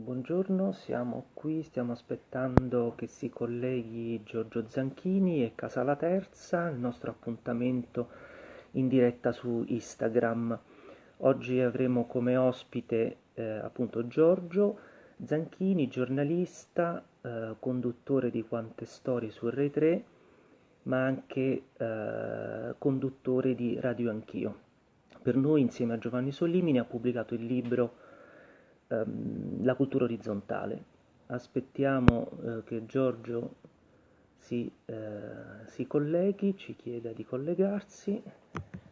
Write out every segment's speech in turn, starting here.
Buongiorno, siamo qui, stiamo aspettando che si colleghi Giorgio Zanchini e Casala Terza, il nostro appuntamento in diretta su Instagram. Oggi avremo come ospite eh, appunto Giorgio Zanchini, giornalista, eh, conduttore di Quante Storie su Rai 3, ma anche eh, conduttore di Radio Anch'io. Per noi, insieme a Giovanni Sollimini, ha pubblicato il libro ehm, la cultura orizzontale. Aspettiamo eh, che Giorgio si, eh, si, colleghi, ci chieda di collegarsi.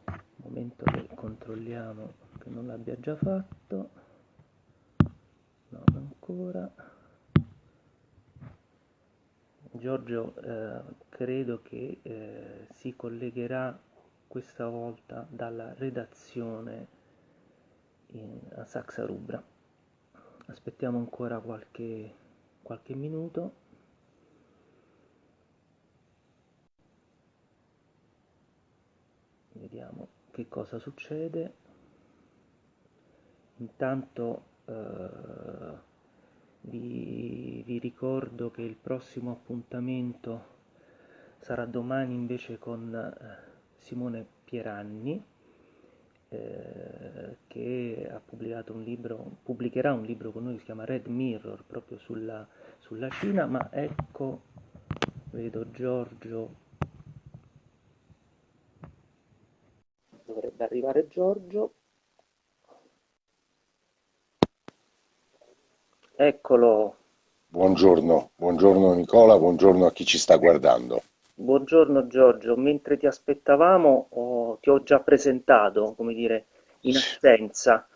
Un momento che controlliamo che non l'abbia già fatto. No, ancora. Giorgio eh, credo che eh, si collegherà questa volta dalla redazione in, a Saxa Rubra aspettiamo ancora qualche, qualche minuto. Vediamo che cosa succede. Intanto eh, vi, vi ricordo che il prossimo appuntamento sarà domani invece con eh, Simone Pieranni eh, che ha pubblicato un libro, pubblicherà un libro con noi che si chiama Red Mirror proprio sulla, sulla Cina, ma ecco, vedo Giorgio, dovrebbe arrivare Giorgio, eccolo. Buongiorno, buongiorno Nicola, buongiorno a chi ci sta guardando. Buongiorno Giorgio, mentre ti aspettavamo oh, ti ho già presentato, come dire, in assenza.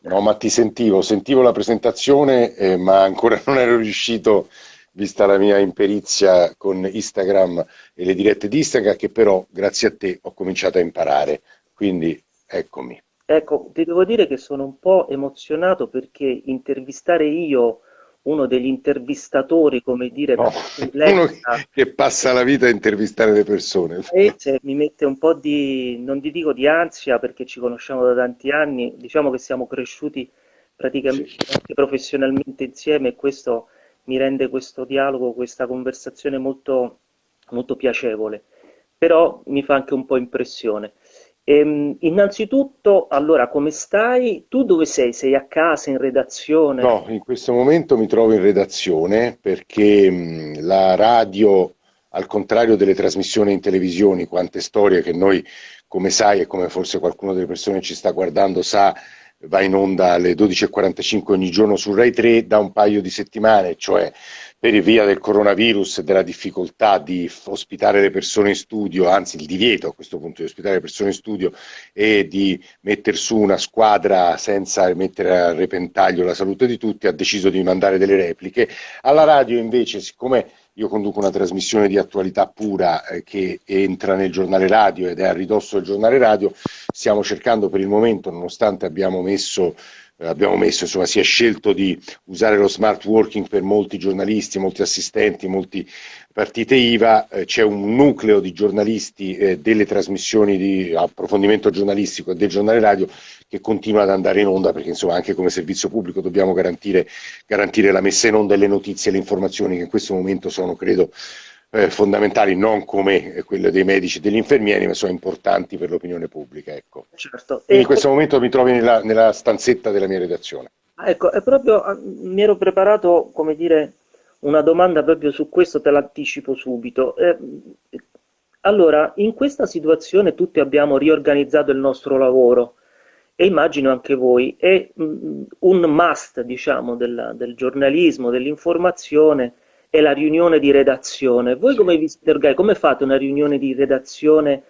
No, ma ti sentivo, sentivo la presentazione, eh, ma ancora non ero riuscito, vista la mia imperizia con Instagram e le dirette di Instagram, che però grazie a te ho cominciato a imparare, quindi eccomi. Ecco, ti devo dire che sono un po' emozionato perché intervistare io uno degli intervistatori, come dire, no, uno che passa la vita a intervistare le persone. E cioè, mi mette un po' di, non ti dico di ansia perché ci conosciamo da tanti anni, diciamo che siamo cresciuti praticamente sì. anche professionalmente insieme e questo mi rende questo dialogo, questa conversazione molto, molto piacevole, però mi fa anche un po' impressione. Ehm, innanzitutto, allora, come stai? Tu dove sei? Sei a casa, in redazione? No, in questo momento mi trovo in redazione perché mh, la radio, al contrario delle trasmissioni in televisione, quante storie che noi, come sai e come forse qualcuno delle persone che ci sta guardando sa, va in onda alle 12.45 ogni giorno su Rai 3 da un paio di settimane, cioè per via del coronavirus e della difficoltà di ospitare le persone in studio, anzi il divieto a questo punto di ospitare le persone in studio e di mettere su una squadra senza mettere a repentaglio la salute di tutti, ha deciso di mandare delle repliche. Alla radio invece, siccome io conduco una trasmissione di attualità pura eh, che entra nel giornale radio ed è a ridosso del giornale radio, stiamo cercando per il momento, nonostante abbiamo messo eh, abbiamo messo, insomma, si è scelto di usare lo smart working per molti giornalisti, molti assistenti, molti partite IVA, eh, c'è un nucleo di giornalisti eh, delle trasmissioni di approfondimento giornalistico e del giornale radio che continua ad andare in onda perché insomma anche come servizio pubblico dobbiamo garantire, garantire la messa in onda delle notizie e le informazioni che in questo momento sono, credo, eh, fondamentali, non come quelle dei medici e degli infermieri, ma sono importanti per l'opinione pubblica. Ecco. Certo. in questo momento mi trovo nella, nella, stanzetta della mia redazione. Ecco, è proprio, ah, mi ero preparato, come dire, una domanda proprio su questo, te l'anticipo subito. Eh, allora, in questa situazione tutti abbiamo riorganizzato il nostro lavoro e immagino anche voi, è mm, un must, diciamo, del, del giornalismo, dell'informazione, è la riunione di redazione. Voi come vi siete Come fate una riunione di redazione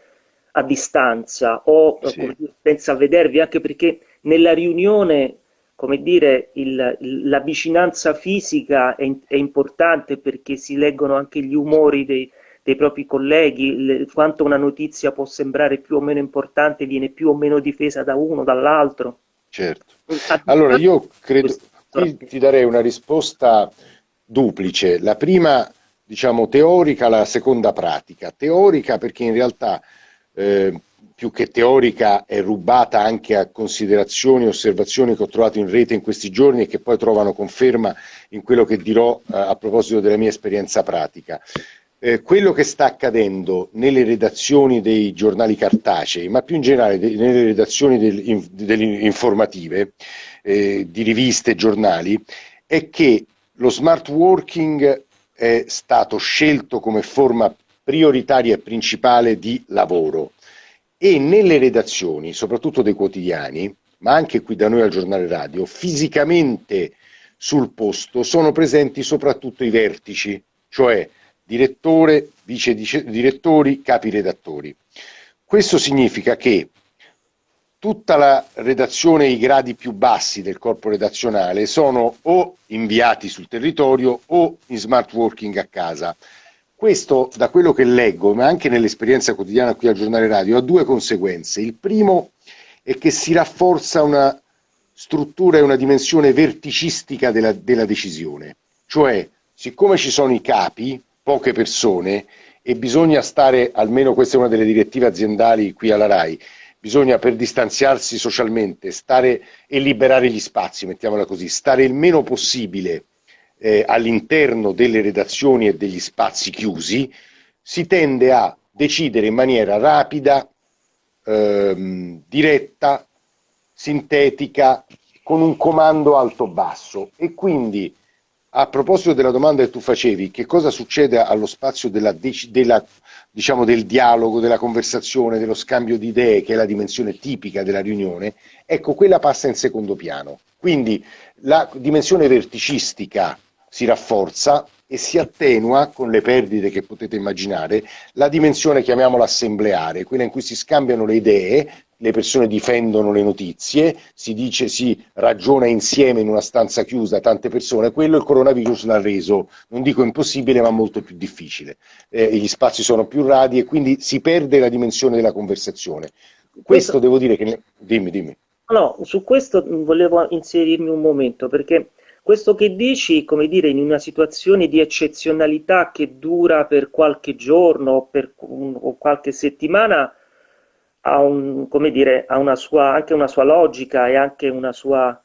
a distanza o sì. senza vedervi? Anche perché nella riunione, come dire, il, la vicinanza fisica è, è, importante perché si leggono anche gli umori dei, dei propri colleghi, le, quanto una notizia può sembrare più o meno importante viene più o meno difesa da uno, dall'altro. Certo. Allora io credo, ti darei una risposta duplice, la prima diciamo teorica, la seconda pratica. Teorica perché in realtà eh, più che teorica è rubata anche a considerazioni e osservazioni che ho trovato in rete in questi giorni e che poi trovano conferma in quello che dirò eh, a proposito della mia esperienza pratica. Eh, quello che sta accadendo nelle redazioni dei giornali cartacei, ma più in generale de- nelle redazioni del, in, delle informative, eh, di riviste e giornali, è che lo smart working è stato scelto come forma prioritaria e principale di lavoro e nelle redazioni, soprattutto dei quotidiani, ma anche qui da noi al giornale radio, fisicamente sul posto sono presenti soprattutto i vertici, cioè direttore, vice direttori, capi redattori. Questo significa che tutta la redazione i gradi più bassi del corpo redazionale sono o inviati sul territorio o in smart working a casa. Questo, da quello che leggo, ma anche nell'esperienza quotidiana qui al giornale radio, ha due conseguenze. Il primo è che si rafforza una struttura e una dimensione verticistica della, della decisione, cioè siccome ci sono i capi, poche persone, e bisogna stare, almeno questa è una delle direttive aziendali qui alla RAI, bisogna per distanziarsi socialmente stare e liberare gli spazi, mettiamola così, stare il meno possibile eh, all'interno delle redazioni e degli spazi chiusi, si tende a decidere in maniera rapida, ehm, diretta, sintetica, con un comando alto-basso. E quindi a proposito della domanda che tu facevi, che cosa succede allo spazio della, della, diciamo, del dialogo, della conversazione, dello scambio di idee, che è la dimensione tipica della riunione, ecco, quella passa in secondo piano. Quindi la dimensione verticistica si rafforza e si attenua con le perdite che potete immaginare la dimensione, chiamiamola assembleare, quella in cui si scambiano le idee, le persone difendono le notizie, si dice, si ragiona insieme in una stanza chiusa tante persone, quello il coronavirus l'ha reso, non dico impossibile, ma molto più difficile. Eh, gli spazi sono più radi e quindi si perde la dimensione della conversazione. Questo, questo devo dire che... Dimmi, dimmi. No, su questo volevo inserirmi un momento, perché questo che dici, come dire, in una situazione di eccezionalità che dura per qualche giorno per, o qualche settimana, ha, un, dire, ha una sua, anche una sua logica e anche una sua,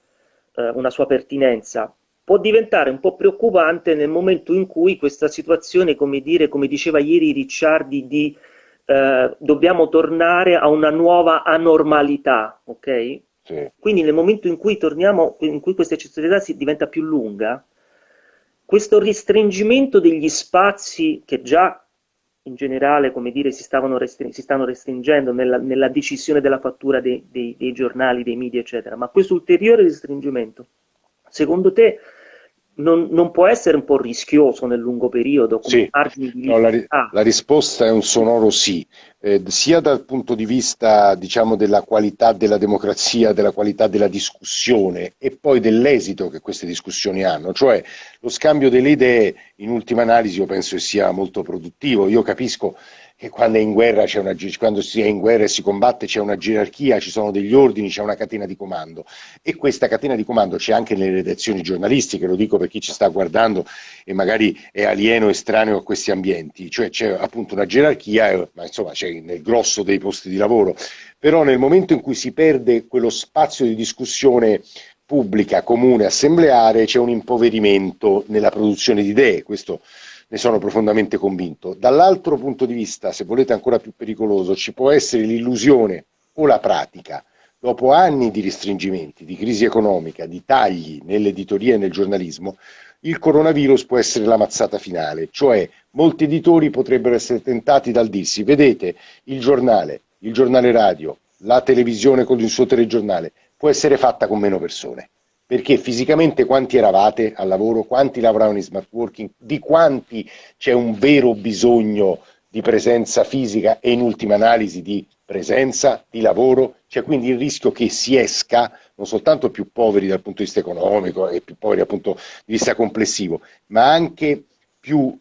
eh, una sua pertinenza. Può diventare un po' preoccupante nel momento in cui questa situazione, come, dire, come diceva ieri Ricciardi, di eh, dobbiamo tornare a una nuova anormalità, ok? Sì. Quindi nel momento in cui torniamo, in cui questa eccezionalità si diventa più lunga, questo restringimento degli spazi che già in generale, come dire, si, restring- si stanno restringendo nella, nella, decisione della fattura dei, dei, dei giornali, dei media, eccetera, ma questo ulteriore restringimento, secondo te non, non, può essere un po' rischioso nel lungo periodo? Come sì, no, la, la, risposta è un sonoro sì, eh, sia dal punto di vista diciamo, della qualità della democrazia, della qualità della discussione e poi dell'esito che queste discussioni hanno, cioè lo scambio delle idee in ultima analisi io penso che sia molto produttivo, io capisco che quando, guerra una, quando si è in guerra e si combatte c'è una gerarchia, ci sono degli ordini, c'è una catena di comando. E questa catena di comando c'è anche nelle redazioni giornalistiche, lo dico per chi ci sta guardando e magari è alieno, estraneo a questi ambienti, cioè c'è appunto una gerarchia, eh, ma insomma c'è nel grosso dei posti di lavoro, però nel momento in cui si perde quello spazio di discussione pubblica, comune, assembleare, c'è un impoverimento nella produzione di idee, questo ne sono profondamente convinto. Dall'altro punto di vista, se volete ancora più pericoloso, ci può essere l'illusione o la pratica, dopo anni di restringimenti, di crisi economica, di tagli nell'editoria e nel giornalismo, il coronavirus può essere la mazzata finale, cioè molti editori potrebbero essere tentati dal dirsi, vedete, il giornale, il giornale radio, la televisione con il suo telegiornale può essere fatta con meno persone perché fisicamente quanti eravate al lavoro, quanti lavoravano in smart working, di quanti c'è un vero bisogno di presenza fisica e in ultima analisi di presenza, di lavoro, c'è quindi il rischio che si esca non soltanto più poveri dal punto di vista economico e più poveri dal punto di vista complessivo, ma anche più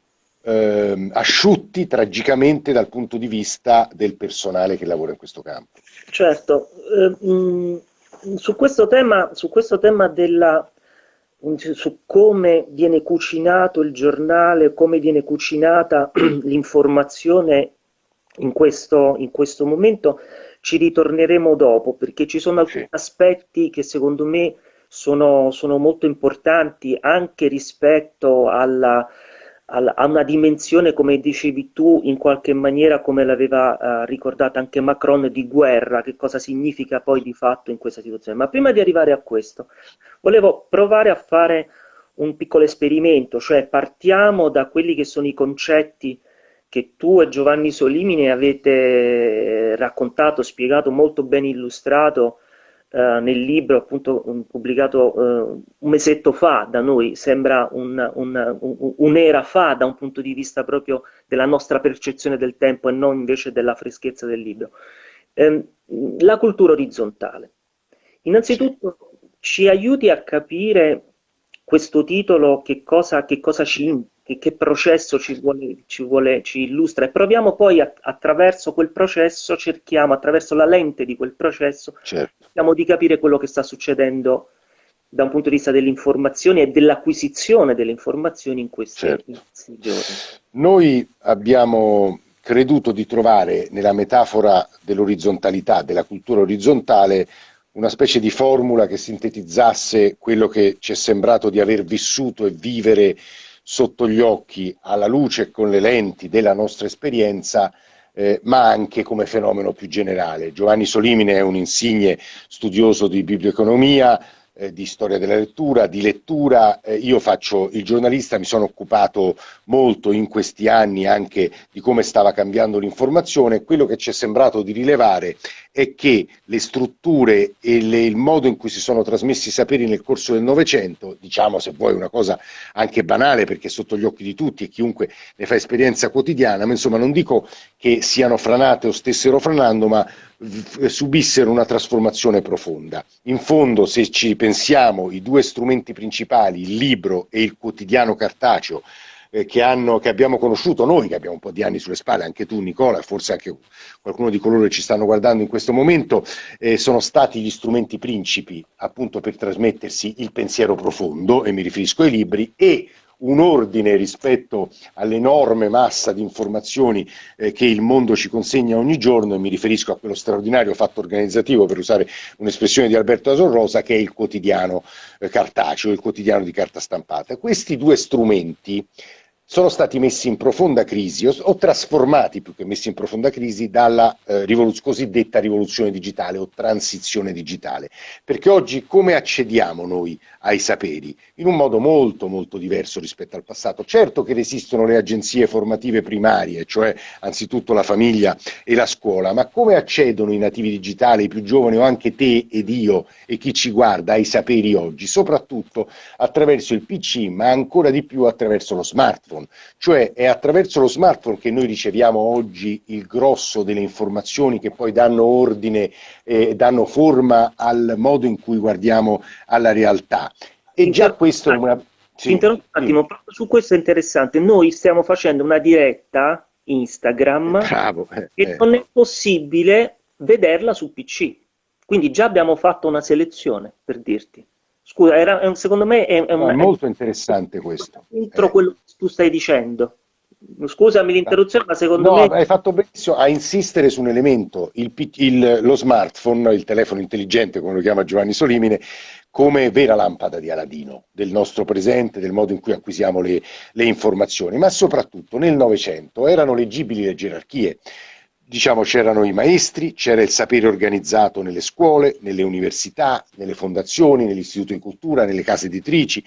eh, asciutti tragicamente dal punto di vista del personale che lavora in questo campo. Certo, eh, mh, su questo tema, su questo tema della, su come viene cucinato il giornale, come viene cucinata l'informazione in questo, in questo momento, ci ritorneremo dopo perché ci sono alcuni aspetti che secondo me sono, sono molto importanti anche rispetto alla, alla, a una dimensione, come dicevi tu, in qualche maniera come l'aveva uh, ricordata anche Macron, di guerra, che cosa significa poi di fatto in questa situazione. Ma prima di arrivare a questo, volevo provare a fare un piccolo esperimento, cioè partiamo da quelli che sono i concetti che tu e Giovanni Solimine avete eh, raccontato, spiegato, molto ben illustrato eh, nel libro appunto pubblicato eh, un mesetto fa da noi, sembra un'era un, un, fa da un punto di vista proprio della nostra percezione del tempo e non invece della freschezza del libro. Eh, la cultura orizzontale. Innanzitutto ci aiuti a capire questo titolo che cosa, che cosa ci che, che processo ci, vuole, ci, vuole, ci illustra e proviamo poi a, attraverso quel processo, cerchiamo attraverso la lente di quel processo, certo. cerchiamo di capire quello che sta succedendo da un punto di vista dell'informazione e dell'acquisizione delle informazioni in questi, certo. in questi giorni. Noi abbiamo creduto di trovare nella metafora dell'orizzontalità, della cultura orizzontale, una specie di formula che sintetizzasse quello che ci è sembrato di aver vissuto e vivere sotto gli occhi, alla luce e con le lenti della nostra esperienza, eh, ma anche come fenomeno più generale. Giovanni Solimine è un insigne studioso di biblioeconomia, eh, di storia della lettura, di lettura. Eh, io faccio il giornalista, mi sono occupato molto in questi anni anche di come stava cambiando l'informazione. Quello che ci è sembrato di rilevare è che le strutture e le, il modo in cui si sono trasmessi i saperi nel corso del Novecento, diciamo se vuoi una cosa anche banale perché è sotto gli occhi di tutti e chiunque ne fa esperienza quotidiana, ma insomma non dico che siano franate o stessero franando, ma subissero una trasformazione profonda. In fondo, se ci pensiamo, i due strumenti principali, il libro e il quotidiano cartaceo, eh, che, hanno, che, abbiamo conosciuto noi, che abbiamo un po' di anni sulle spalle, anche tu Nicola, forse anche qualcuno di coloro che ci stanno guardando in questo momento, eh, sono stati gli strumenti principi appunto per trasmettersi il pensiero profondo, e mi riferisco ai libri, e un ordine rispetto all'enorme massa di informazioni eh, che il mondo ci consegna ogni giorno, e mi riferisco a quello straordinario fatto organizzativo, per usare un'espressione di Alberto Asorrosa, che è il quotidiano eh, cartaceo, il quotidiano di carta stampata. Questi due strumenti sono stati messi in profonda crisi o, o trasformati più che messi in profonda crisi dalla eh, rivoluz cosiddetta rivoluzione digitale o transizione digitale. Perché oggi come accediamo noi ai saperi? In un modo molto molto diverso rispetto al passato. Certo che esistono le agenzie formative primarie, cioè anzitutto la famiglia e la scuola, ma come accedono i nativi digitali, i più giovani o anche te ed io e chi ci guarda ai saperi oggi? Soprattutto attraverso il PC, ma ancora di più attraverso lo smartphone smartphone, cioè è attraverso lo smartphone che noi riceviamo oggi il grosso delle informazioni che poi danno ordine e danno forma al modo in cui guardiamo alla realtà. E già questo è una... Sì, interrompo un attimo, proprio su questo è interessante. Noi stiamo facendo una diretta Instagram Bravo, eh, e eh. non è possibile vederla su PC. Quindi già abbiamo fatto una selezione, per dirti. Scusa, era, secondo me è, è, un, è molto interessante questo. Entro eh. quello che tu stai dicendo. Scusami l'interruzione, ma secondo no, me... hai fatto benissimo a insistere su un elemento, il, il, lo smartphone, il telefono intelligente, come lo chiama Giovanni Solimine, come vera lampada di Aladino del nostro presente, del modo in cui acquisiamo le, le informazioni, ma soprattutto nel Novecento erano leggibili le gerarchie diciamo c'erano i maestri, c'era il sapere organizzato nelle scuole, nelle università, nelle fondazioni, nell'istituto di cultura, nelle case editrici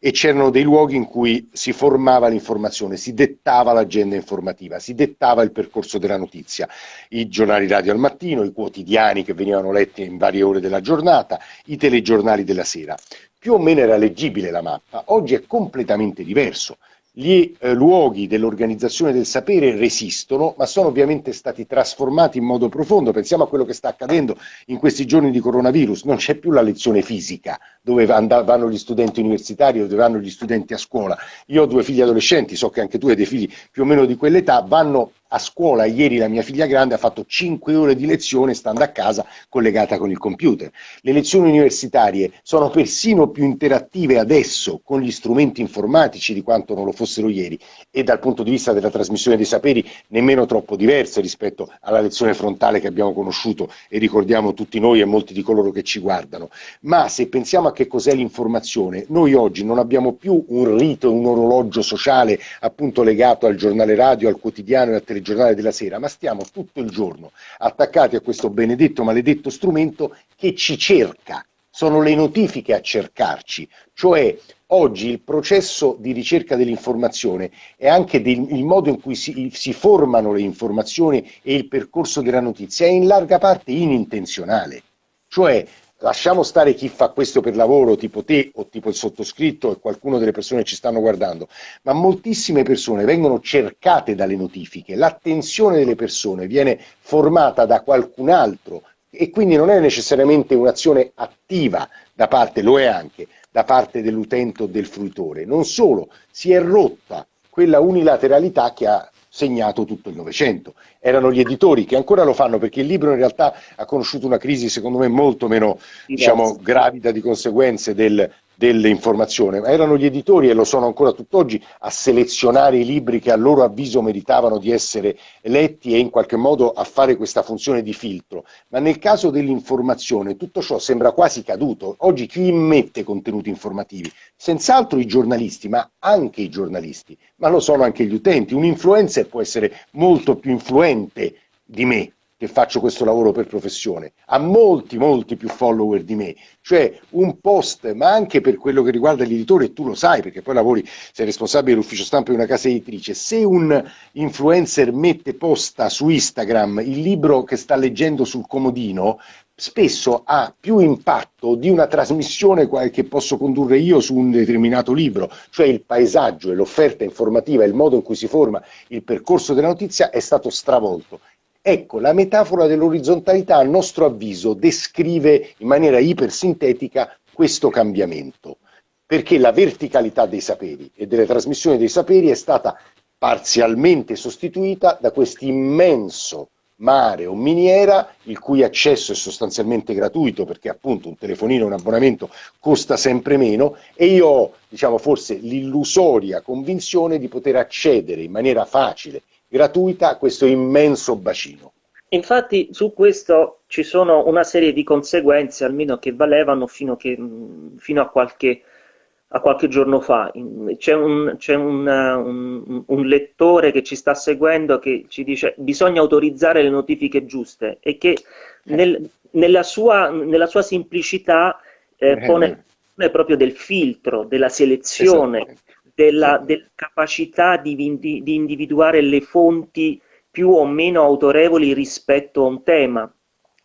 e c'erano dei luoghi in cui si formava l'informazione, si dettava l'agenda informativa, si dettava il percorso della notizia, i giornali radio al mattino, i quotidiani che venivano letti in varie ore della giornata, i telegiornali della sera. Più o meno era leggibile la mappa, oggi è completamente diverso gli eh, luoghi dell'organizzazione del sapere resistono, ma sono ovviamente stati trasformati in modo profondo. Pensiamo a quello che sta accadendo in questi giorni di coronavirus. Non c'è più la lezione fisica dove vanno gli studenti universitari o dove vanno gli studenti a scuola. Io ho due figli adolescenti, so che anche tu hai dei figli più o meno di quell'età, vanno a scuola ieri la mia figlia grande ha fatto 5 ore di lezione stando a casa collegata con il computer. Le lezioni universitarie sono persino più interattive adesso con gli strumenti informatici di quanto non lo fossero ieri e dal punto di vista della trasmissione dei saperi nemmeno troppo diverse rispetto alla lezione frontale che abbiamo conosciuto e ricordiamo tutti noi e molti di coloro che ci guardano. Ma se pensiamo a che cos'è l'informazione, noi oggi non abbiamo più un rito, un orologio sociale appunto legato al giornale radio, al quotidiano e al telegiornale della sera, ma stiamo tutto il giorno attaccati a questo benedetto, maledetto strumento che ci cerca. Sono le notifiche a cercarci, cioè oggi il processo di ricerca dell'informazione è anche del, il modo in cui si, si, formano le informazioni e il percorso della notizia è in larga parte inintenzionale. Cioè lasciamo stare chi fa questo per lavoro, tipo te o tipo il sottoscritto e qualcuno delle persone che ci stanno guardando, ma moltissime persone vengono cercate dalle notifiche, l'attenzione delle persone viene formata da qualcun altro e quindi non è necessariamente un'azione attiva da parte, lo è anche, da parte dell'utente o del fruitore. Non solo, si è rotta quella unilateralità che ha segnato tutto il Novecento. Erano gli editori che ancora lo fanno perché il libro in realtà ha conosciuto una crisi secondo me molto meno diciamo, gravida di conseguenze del, dell'informazione, ma erano gli editori e lo sono ancora tutt'oggi a selezionare i libri che a loro avviso meritavano di essere letti e in qualche modo a fare questa funzione di filtro. Ma nel caso dell'informazione tutto ciò sembra quasi caduto. Oggi chi immette contenuti informativi? Senz'altro i giornalisti, ma anche i giornalisti, ma lo sono anche gli utenti. Un influencer può essere molto più influente di me, che faccio questo lavoro per professione, ha molti, molti più follower di me, cioè un post, ma anche per quello che riguarda gli editori, e tu lo sai perché poi lavori, sei responsabile dell'ufficio stampa di una casa editrice, se un influencer mette posta su Instagram il libro che sta leggendo sul comodino, spesso ha più impatto di una trasmissione che posso condurre io su un determinato libro, cioè il paesaggio e l'offerta informativa, il modo in cui si forma il percorso della notizia è stato stravolto Ecco, la metafora dell'orizzontalità, a nostro avviso, descrive in maniera ipersintetica questo cambiamento, perché la verticalità dei saperi e delle trasmissioni dei saperi è stata parzialmente sostituita da questo immenso mare o miniera il cui accesso è sostanzialmente gratuito perché appunto un telefonino, un abbonamento costa sempre meno e io ho diciamo forse l'illusoria convinzione di poter accedere in maniera facile gratuita a questo immenso bacino. Infatti su questo ci sono una serie di conseguenze, almeno che valevano fino, che, fino a, qualche, a, qualche, giorno fa. C'è, un, c'è una, un, un, lettore che ci sta seguendo che ci dice bisogna autorizzare le notifiche giuste e che nel, nella, sua, nella, sua, semplicità eh, eh pone, proprio del filtro, della selezione, della, della capacità di, di, di individuare le fonti più o meno autorevoli rispetto a un tema.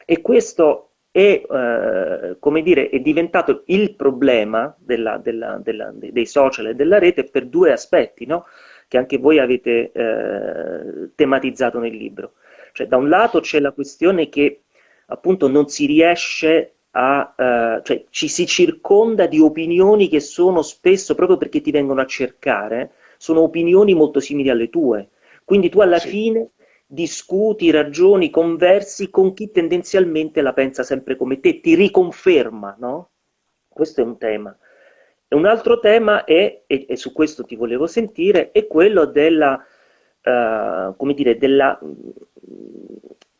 E questo è, eh, come dire, è diventato il problema della, della, dei social e della rete per due aspetti, no? che anche voi avete eh, tematizzato nel libro. Cioè, da un lato c'è la questione che appunto non si riesce a, eh, cioè ci si circonda di opinioni che sono spesso, proprio perché ti vengono a cercare, sono opinioni molto simili alle tue. Quindi tu alla sì. fine discuti, ragioni, conversi con chi tendenzialmente la pensa sempre come te, ti riconferma, no? Questo è un tema. E un altro tema è, e, e, su questo ti volevo sentire, è quello della, uh, come dire, della,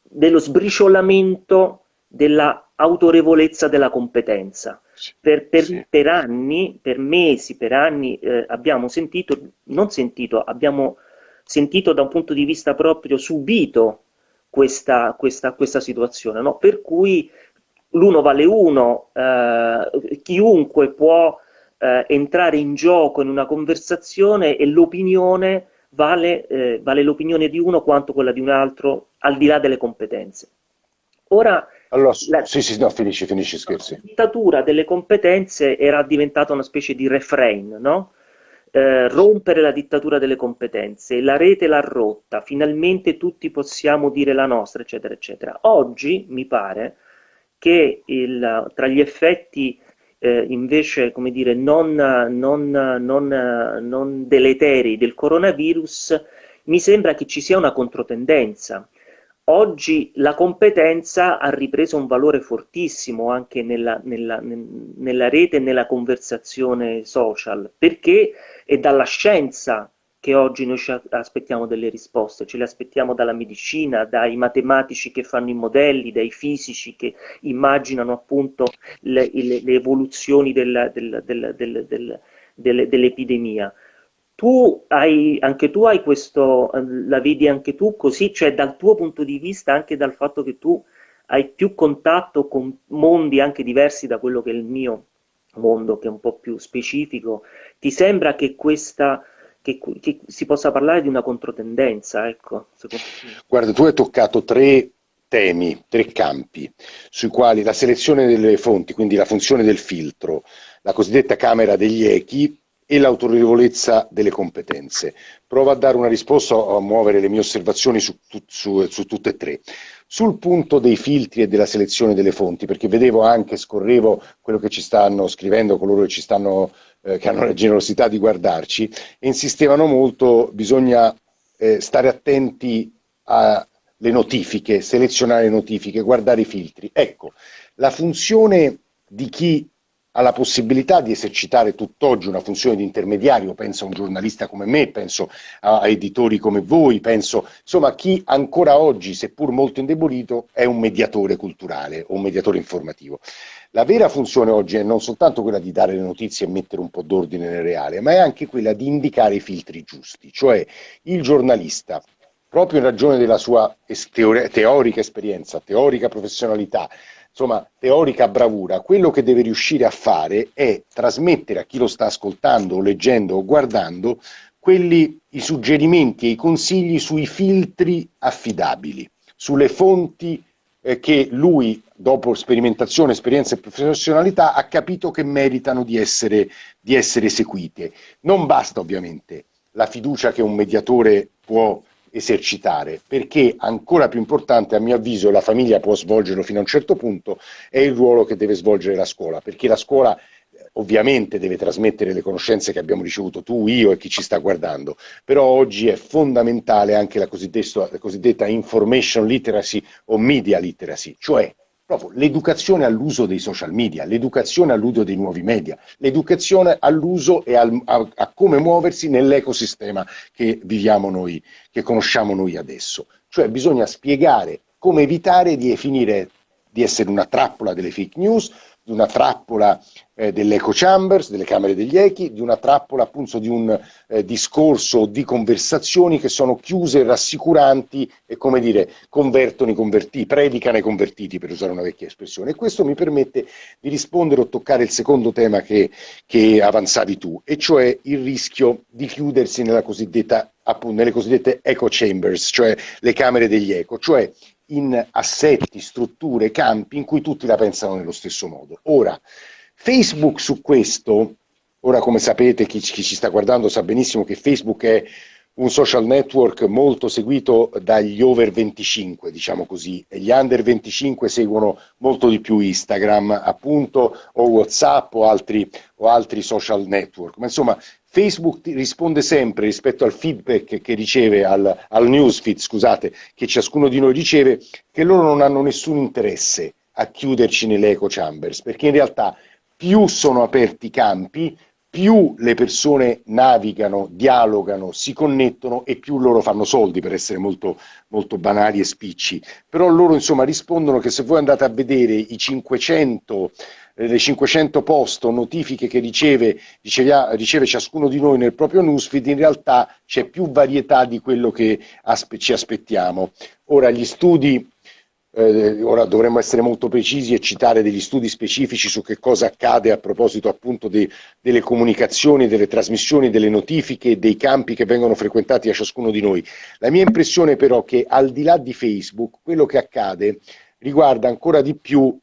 dello sbriciolamento della autorevolezza della competenza. Per, per, sì. per anni, per mesi, per anni eh, abbiamo sentito, non sentito, abbiamo sentito da un punto di vista proprio subito questa, questa, questa situazione, no? per cui l'uno vale uno, eh, chiunque può eh, entrare in gioco in una conversazione e l'opinione vale, eh, vale l'opinione di uno quanto quella di un altro, al di là delle competenze. Ora, allora, la, sì, sì, no, finisci, finisci, scherzi. La dittatura delle competenze era diventata una specie di refrain, no? Eh, rompere la dittatura delle competenze, la rete l'ha rotta, finalmente tutti possiamo dire la nostra, eccetera, eccetera. Oggi mi pare che il, tra gli effetti eh, invece, come dire, non, non, non, non deleteri del coronavirus, mi sembra che ci sia una controtendenza. Oggi la competenza ha ripreso un valore fortissimo anche nella, nella, nella rete e nella conversazione social, perché è dalla scienza che oggi noi ci aspettiamo delle risposte, ce le aspettiamo dalla medicina, dai matematici che fanno i modelli, dai fisici che immaginano appunto le, le, le evoluzioni del, del, del, dell'epidemia. Tu hai, anche tu hai questo, la vedi anche tu così, cioè dal tuo punto di vista, anche dal fatto che tu hai più contatto con mondi anche diversi da quello che è il mio mondo, che è un po' più specifico, ti sembra che questa che, che si possa parlare di una controtendenza, ecco. Guarda, tu hai toccato tre temi, tre campi, sui quali la selezione delle fonti, quindi la funzione del filtro, la cosiddetta camera degli echi e l'autorevolezza delle competenze. Provo a dare una risposta, a muovere le mie osservazioni su, su, su, tutte e tre. Sul punto dei filtri e della selezione delle fonti, perché vedevo anche, scorrevo quello che ci stanno scrivendo coloro che ci stanno eh, che hanno la generosità di guardarci, e insistevano molto, bisogna eh, stare attenti alle notifiche, selezionare le notifiche, guardare i filtri. Ecco, la funzione di chi ha la possibilità di esercitare tutt'oggi una funzione di intermediario, penso a un giornalista come me, penso a editori come voi, penso insomma a chi ancora oggi, seppur molto indebolito, è un mediatore culturale o un mediatore informativo. La vera funzione oggi è non soltanto quella di dare le notizie e mettere un po' d'ordine nel reale, ma è anche quella di indicare i filtri giusti, cioè il giornalista, proprio in ragione della sua teorica esperienza, teorica professionalità, insomma, teorica bravura, quello che deve riuscire a fare è trasmettere a chi lo sta ascoltando, leggendo o guardando quelli, i suggerimenti e i consigli sui filtri affidabili, sulle fonti eh, che lui, dopo sperimentazione, esperienza e professionalità, ha capito che meritano di essere, di essere eseguite. Non basta ovviamente la fiducia che un mediatore può esercitare, perché ancora più importante, a mio avviso, la famiglia può svolgerlo fino a un certo punto, è il ruolo che deve svolgere la scuola, perché la scuola ovviamente deve trasmettere le conoscenze che abbiamo ricevuto tu, io e chi ci sta guardando, però oggi è fondamentale anche la cosiddetta, la cosiddetta information literacy o media literacy, cioè l'educazione all'uso dei social media, l'educazione all'uso dei nuovi media, l'educazione all'uso e al, a, a, come muoversi nell'ecosistema che viviamo noi, che conosciamo noi adesso. Cioè bisogna spiegare come evitare di finire di essere una trappola delle fake news, di una trappola eh, dell'echo chambers, delle camere degli echi, di una trappola appunto di un eh, discorso di conversazioni che sono chiuse, rassicuranti e come dire, convertono i convertiti, predicano i convertiti per usare una vecchia espressione. E questo mi permette di rispondere o toccare il secondo tema che, che avanzavi tu, e cioè il rischio di chiudersi cosiddetta, appunto, nelle cosiddette echo chambers, cioè le camere degli eco, cioè in assetti, strutture, campi in cui tutti la pensano nello stesso modo. Ora, Facebook su questo, ora come sapete chi, chi ci sta guardando sa benissimo che Facebook è un social network molto seguito dagli over 25, diciamo così, e gli under 25 seguono molto di più Instagram, appunto, o WhatsApp o altri, o altri social network. Ma insomma, Facebook risponde sempre rispetto al feedback che riceve, al, al newsfeed, scusate, che ciascuno di noi riceve, che loro non hanno nessun interesse a chiuderci nelle echo chambers, perché in realtà più sono aperti i campi, più le persone navigano, dialogano, si connettono e più loro fanno soldi, per essere molto, molto banali e spicci. Però loro insomma rispondono che se voi andate a vedere i 500 eh, le 500 post o notifiche che riceve, riceve, riceve, ciascuno di noi nel proprio newsfeed, in realtà c'è più varietà di quello che aspe ci aspettiamo. Ora, gli studi, eh, ora dovremmo essere molto precisi e citare degli studi specifici su che cosa accade a proposito appunto de, delle comunicazioni, delle trasmissioni, delle notifiche dei campi che vengono frequentati da ciascuno di noi. La mia impressione però è che al di là di Facebook, quello che accade riguarda ancora di più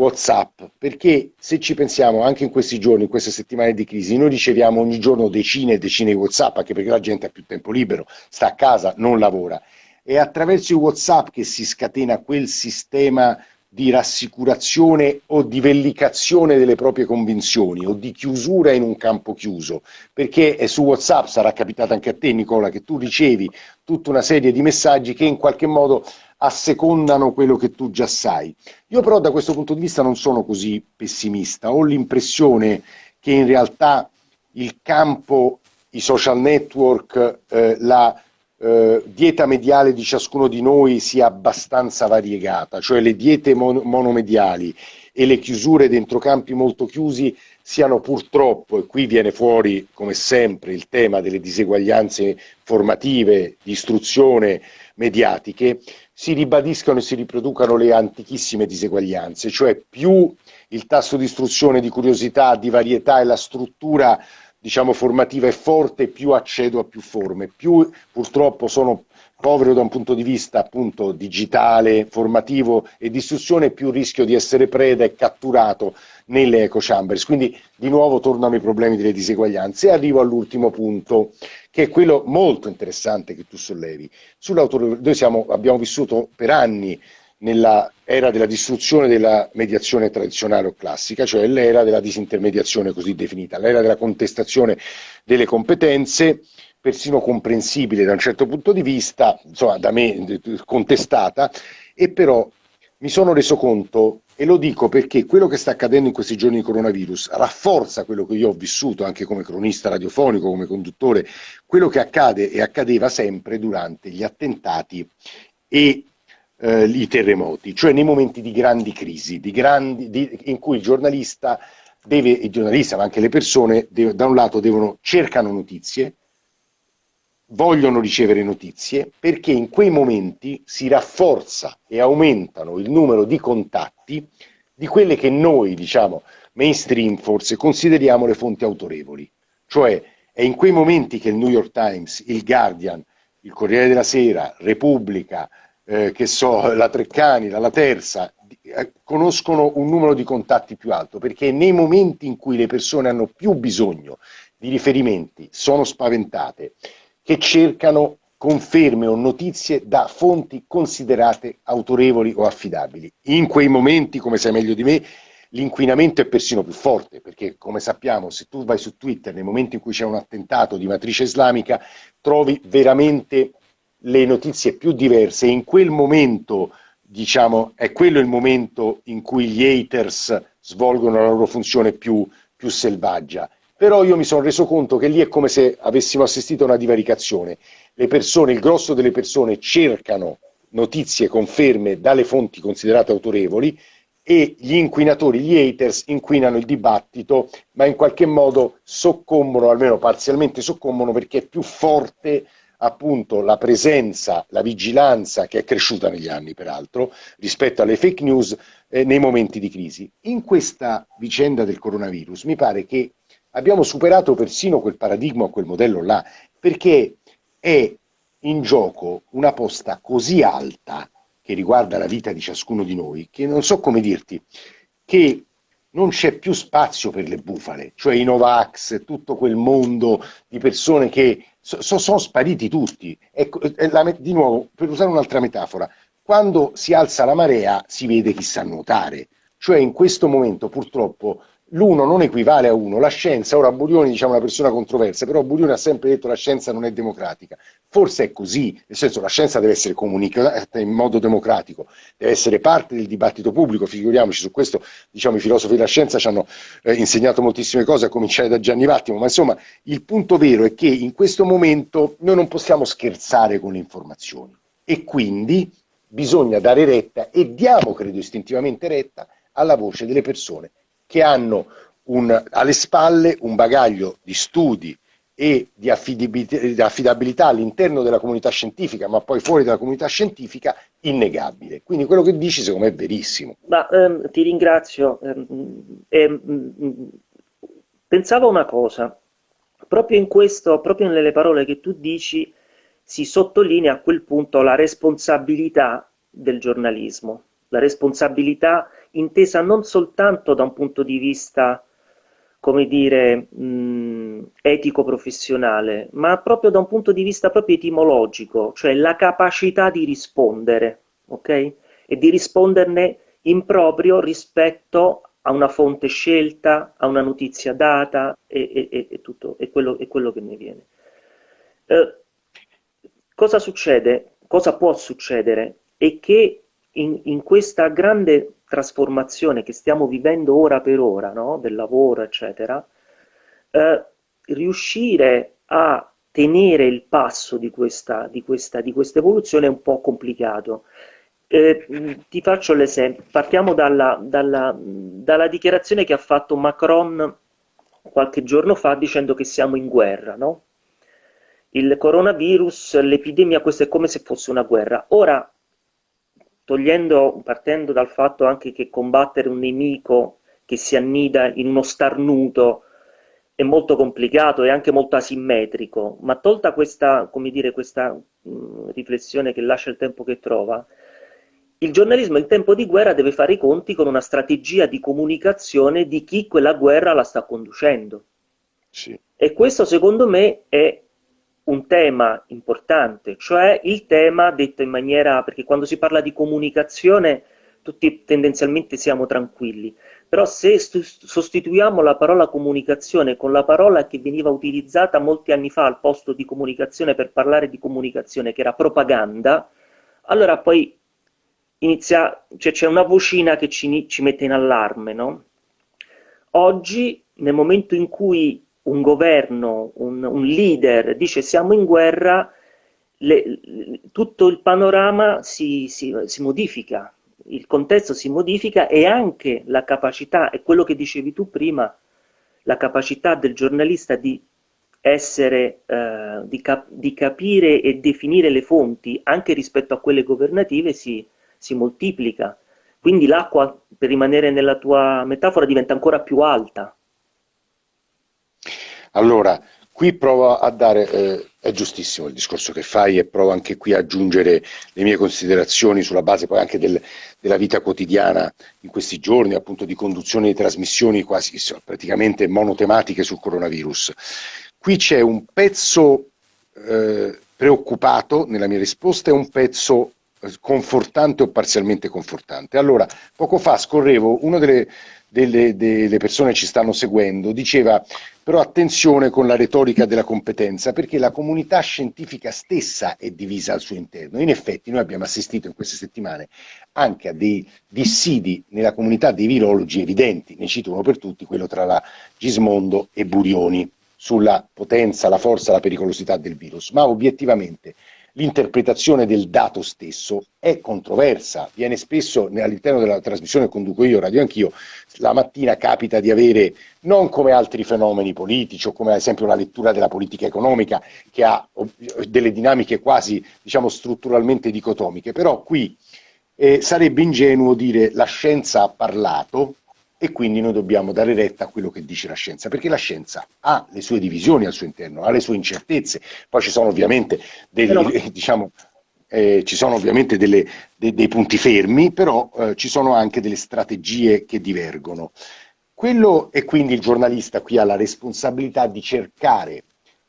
WhatsApp, perché se ci pensiamo anche in questi giorni, in queste settimane di crisi, noi riceviamo ogni giorno decine e decine di WhatsApp, anche perché la gente ha più tempo libero, sta a casa, non lavora. È attraverso i WhatsApp che si scatena quel sistema di rassicurazione o di vellicazione delle proprie convinzioni o di chiusura in un campo chiuso, perché su WhatsApp, sarà capitato anche a te Nicola, che tu ricevi tutta una serie di messaggi che in qualche modo assecondano quello che tu già sai. Io però da questo punto di vista non sono così pessimista, ho l'impressione che in realtà il campo, i social network, eh, la eh, dieta mediale di ciascuno di noi sia abbastanza variegata, cioè le diete mon- monomediali e le chiusure dentro campi molto chiusi siano purtroppo, e qui viene fuori come sempre il tema delle diseguaglianze formative, di istruzione mediatiche, si ribadiscano e si riproducano le antichissime diseguaglianze, cioè più il tasso di istruzione, di curiosità, di varietà e la struttura diciamo, formativa è forte, più accedo a più forme, più purtroppo sono povero da un punto di vista appunto digitale, formativo e di istruzione, più rischio di essere preda e catturato nelle eco chambers. Quindi di nuovo tornano i problemi delle diseguaglianze e arrivo all'ultimo punto, che è quello molto interessante che tu sollevi. Noi siamo, abbiamo vissuto per anni nella era della distruzione della mediazione tradizionale o classica, cioè l'era della disintermediazione così definita, l'era della contestazione delle competenze, persino comprensibile da un certo punto di vista, insomma da me contestata, e però mi sono reso conto, e lo dico perché quello che sta accadendo in questi giorni di coronavirus rafforza quello che io ho vissuto anche come cronista radiofonico, come conduttore, quello che accade e accadeva sempre durante gli attentati e eh, i terremoti, cioè nei momenti di grandi crisi, di grandi, di, in cui il giornalista deve, il giornalista ma anche le persone deve, da un lato devono, cercano notizie, vogliono ricevere notizie perché in quei momenti si rafforza e aumentano il numero di contatti di quelle che noi, diciamo, mainstream forse consideriamo le fonti autorevoli. Cioè è in quei momenti che il New York Times, il Guardian, il Corriere della Sera, Repubblica, eh, che so, la Treccani, la, la Terza, eh, conoscono un numero di contatti più alto, perché nei momenti in cui le persone hanno più bisogno di riferimenti, sono spaventate, che cercano conferme o notizie da fonti considerate autorevoli o affidabili. In quei momenti, come sai meglio di me, l'inquinamento è persino più forte, perché come sappiamo, se tu vai su Twitter nel momento in cui c'è un attentato di matrice islamica, trovi veramente le notizie più diverse in quel momento, diciamo, è quello il momento in cui gli haters svolgono la loro funzione più, più selvaggia. Però io mi sono reso conto che lì è come se avessimo assistito a una divaricazione. Le persone, il grosso delle persone cercano notizie, conferme dalle fonti considerate autorevoli e gli inquinatori, gli haters, inquinano il dibattito, ma in qualche modo soccombono, almeno parzialmente soccombono, perché è più forte appunto la presenza, la vigilanza che è cresciuta negli anni peraltro rispetto alle fake news eh, nei momenti di crisi. In questa vicenda del coronavirus mi pare che abbiamo superato persino quel paradigma, quel modello là, perché è in gioco una posta così alta che riguarda la vita di ciascuno di noi, che non so come dirti, che non c'è più spazio per le bufale, cioè i Novax, tutto quel mondo di persone che so, sono spariti tutti. Ecco, la, di nuovo, per usare un'altra metafora, quando si alza la marea si vede chi sa nuotare, cioè in questo momento purtroppo l'uno non equivale a uno, la scienza, ora Burioni diciamo una persona controversa, però Burioni ha sempre detto che la scienza non è democratica, forse è così, nel senso la scienza deve essere comunicata in modo democratico, deve essere parte del dibattito pubblico, figuriamoci su questo, diciamo i filosofi della scienza ci hanno eh, insegnato moltissime cose, a cominciare da Gianni Vattimo, ma insomma il punto vero è che in questo momento noi non possiamo scherzare con le informazioni. E quindi bisogna dare retta e diamo, credo istintivamente retta, alla voce delle persone che hanno un, alle spalle un bagaglio di studi e di affidabilità, all'interno della comunità scientifica, ma poi fuori dalla comunità scientifica, innegabile. Quindi quello che dici secondo me è verissimo. Ma, ehm, ti ringrazio. Ehm, ehm, pensavo una cosa, proprio in questo, proprio nelle parole che tu dici, si sottolinea a quel punto la responsabilità del giornalismo, la responsabilità intesa non soltanto da un punto di vista, come dire, etico-professionale, ma proprio da un punto di vista proprio etimologico, cioè la capacità di rispondere, ok? E di risponderne improprio rispetto a una fonte scelta, a una notizia data e, e, e tutto, e quello, e quello che ne viene. Eh, cosa succede? Cosa può succedere? È che in, in, questa grande trasformazione che stiamo vivendo ora per ora, no? del lavoro, eccetera, eh, riuscire a tenere il passo di questa, di, questa, di questa evoluzione è un po' complicato. Eh, ti faccio l'esempio, partiamo dalla, dalla, dalla, dichiarazione che ha fatto Macron qualche giorno fa dicendo che siamo in guerra, no? Il coronavirus, l'epidemia, questo è come se fosse una guerra. Ora, togliendo, partendo dal fatto anche che combattere un nemico che si annida in uno starnuto è molto complicato e anche molto asimmetrico, ma tolta questa, come dire, questa mh, riflessione che lascia il tempo che trova, il giornalismo in tempo di guerra deve fare i conti con una strategia di comunicazione di chi quella guerra la sta conducendo. Sì. E questo secondo me è un tema importante, cioè il tema detto in maniera, perché quando si parla di comunicazione tutti tendenzialmente siamo tranquilli, però se sostituiamo la parola comunicazione con la parola che veniva utilizzata molti anni fa al posto di comunicazione per parlare di comunicazione, che era propaganda, allora poi inizia, cioè c'è una vocina che ci, ci mette in allarme, no? Oggi, nel momento in cui un governo, un, un leader dice siamo in guerra, le, tutto il panorama si, si, si, modifica, il contesto si modifica e anche la capacità, è quello che dicevi tu prima, la capacità del giornalista di essere, eh, di, cap di capire e definire le fonti anche rispetto a quelle governative si, si moltiplica. Quindi l'acqua, per rimanere nella tua metafora, diventa ancora più alta. Allora, qui provo a dare, eh, è giustissimo il discorso che fai e provo anche qui a aggiungere le mie considerazioni sulla base poi anche del, della vita quotidiana in questi giorni, appunto di conduzione di trasmissioni quasi praticamente monotematiche sul coronavirus. Qui c'è un pezzo eh, preoccupato nella mia risposta e un pezzo confortante o parzialmente confortante. Allora, poco fa scorrevo, una delle, delle, delle persone che ci stanno seguendo diceva però attenzione con la retorica della competenza perché la comunità scientifica stessa è divisa al suo interno. In effetti noi abbiamo assistito in queste settimane anche a dei dissidi nella comunità dei virologi evidenti, ne cito uno per tutti, quello tra la Gismondo e Burioni sulla potenza, la forza, la pericolosità del virus, ma obiettivamente l'interpretazione del dato stesso è controversa, viene spesso all'interno della trasmissione che conduco io, radio anch'io, la mattina capita di avere, non come altri fenomeni politici o come ad esempio la lettura della politica economica che ha delle dinamiche quasi diciamo strutturalmente dicotomiche, però qui eh, sarebbe ingenuo dire la scienza ha parlato e quindi noi dobbiamo dare retta a quello che dice la scienza, perché la scienza ha le sue divisioni al suo interno, ha le sue incertezze, poi ci sono ovviamente, degli, però... diciamo, eh, ci sono ovviamente delle, de, dei punti fermi, però eh, ci sono anche delle strategie che divergono. Quello e quindi il giornalista qui ha la responsabilità di cercare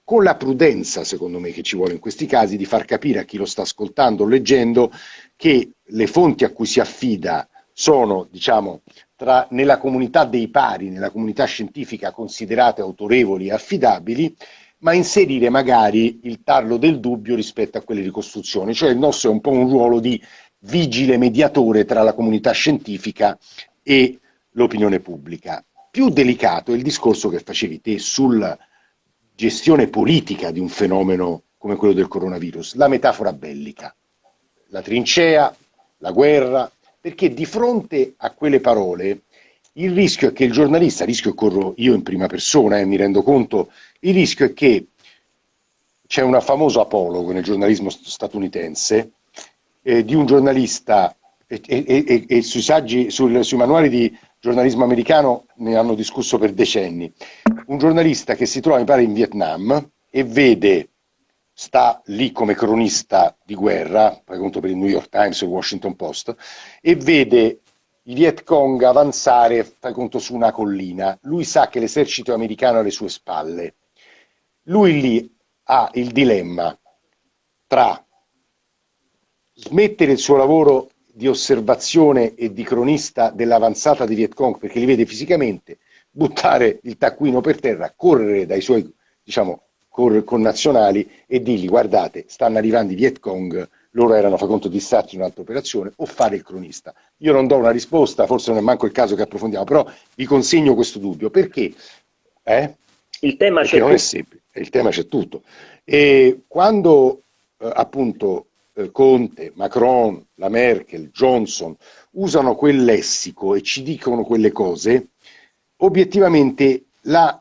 con la prudenza, secondo me, che ci vuole in questi casi, di far capire a chi lo sta ascoltando o leggendo che le fonti a cui si affida sono, diciamo, tra, nella comunità dei pari, nella comunità scientifica considerate autorevoli e affidabili, ma inserire magari il tarlo del dubbio rispetto a quelle ricostruzioni, cioè il nostro è un po' un ruolo di vigile mediatore tra la comunità scientifica e l'opinione pubblica. Più delicato è il discorso che facevi te sulla gestione politica di un fenomeno come quello del coronavirus, la metafora bellica, la trincea, la guerra, perché di fronte a quelle parole il rischio è che il giornalista, il rischio corro io in prima persona e eh, mi rendo conto, il rischio è che c'è un famoso apologo nel giornalismo statunitense eh, di un giornalista e, e, e, e sui, saggi, sul, sui manuali di giornalismo americano ne hanno discusso per decenni, un giornalista che si trova mi pare in Vietnam e vede sta lì come cronista di guerra, fai conto per il New York Times o il Washington Post, e vede i Viet Cong avanzare, conto, su una collina. Lui sa che l'esercito americano è alle sue spalle. Lui lì ha il dilemma tra smettere il suo lavoro di osservazione e di cronista dell'avanzata di Viet Cong, perché li vede fisicamente, buttare il taccuino per terra, correre dai suoi diciamo, connazionali e dirgli guardate, stanno arrivando i Viet Cong, loro erano, fa conto, distratti in un'altra operazione, o fare il cronista. Io non do una risposta, forse non è manco il caso che approfondiamo, però vi consegno questo dubbio, perché? Eh? Il tema perché c'è non tutto. è semplice, il tema c'è tutto. E quando eh, appunto eh, Conte, Macron, la Merkel, Johnson usano quel lessico e ci dicono quelle cose, obiettivamente la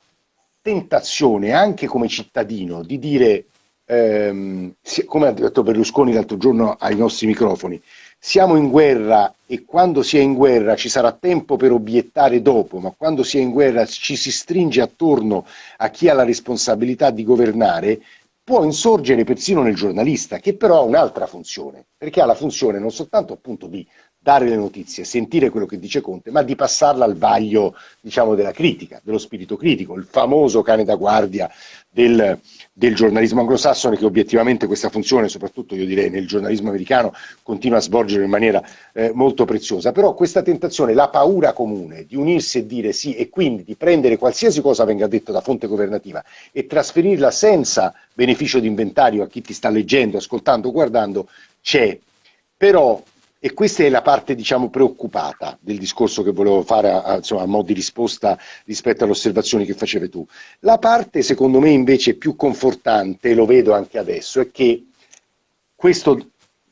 tentazione anche come cittadino di dire, ehm, come ha detto Berlusconi l'altro giorno ai nostri microfoni, siamo in guerra e quando si è in guerra ci sarà tempo per obiettare dopo, ma quando si è in guerra ci si stringe attorno a chi ha la responsabilità di governare, può insorgere persino nel giornalista, che però ha un'altra funzione, perché ha la funzione non soltanto appunto di dare le notizie, sentire quello che dice Conte, ma di passarla al vaglio diciamo, della critica, dello spirito critico, il famoso cane da guardia del, del, giornalismo anglosassone che obiettivamente questa funzione, soprattutto io direi nel giornalismo americano, continua a svolgere in maniera eh, molto preziosa. Però questa tentazione, la paura comune di unirsi e dire sì e quindi di prendere qualsiasi cosa venga detto da fonte governativa e trasferirla senza beneficio di inventario a chi ti sta leggendo, ascoltando, guardando, c'è. Però e questa è la parte, diciamo, preoccupata del discorso che volevo fare a, a, insomma, a mo' di risposta rispetto alle osservazioni che facevi tu. La parte, secondo me, invece più confortante, lo vedo anche adesso, è che questo